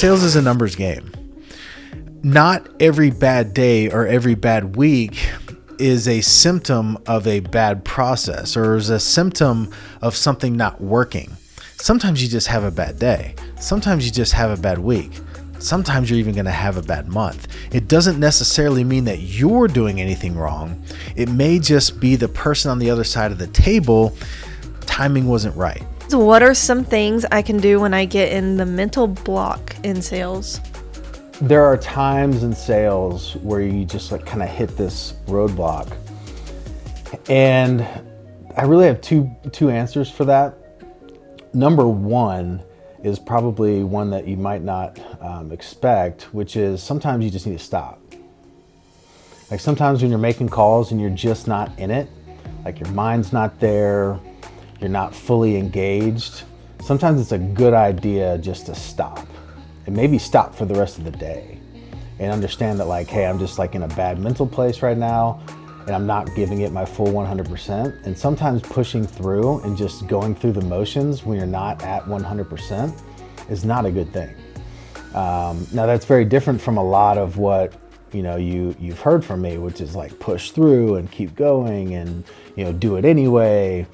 sales is a numbers game. Not every bad day or every bad week is a symptom of a bad process or is a symptom of something not working. Sometimes you just have a bad day. Sometimes you just have a bad week. Sometimes you're even going to have a bad month. It doesn't necessarily mean that you're doing anything wrong. It may just be the person on the other side of the table, timing wasn't right. What are some things I can do when I get in the mental block in sales? There are times in sales where you just like kind of hit this roadblock. And I really have two two answers for that. Number one is probably one that you might not um, expect, which is sometimes you just need to stop. Like sometimes when you're making calls and you're just not in it, like your mind's not there, you're not fully engaged, sometimes it's a good idea just to stop and maybe stop for the rest of the day and understand that like, hey, I'm just like in a bad mental place right now and I'm not giving it my full 100%. And sometimes pushing through and just going through the motions when you're not at 100% is not a good thing. Um, now that's very different from a lot of what you know you you've heard from me, which is like push through and keep going and you know do it anyway.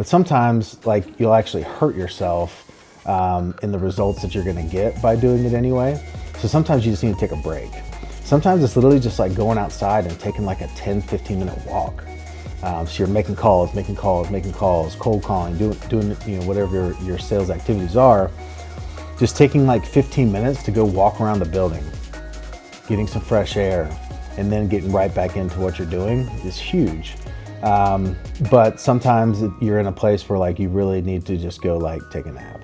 But sometimes like you'll actually hurt yourself um, in the results that you're going to get by doing it anyway. So sometimes you just need to take a break. Sometimes it's literally just like going outside and taking like a 10, 15 minute walk. Um, so you're making calls, making calls, making calls, cold calling, doing, doing you know, whatever your, your sales activities are. Just taking like 15 minutes to go walk around the building, getting some fresh air, and then getting right back into what you're doing is huge. Um, but sometimes you're in a place where like you really need to just go like take a nap.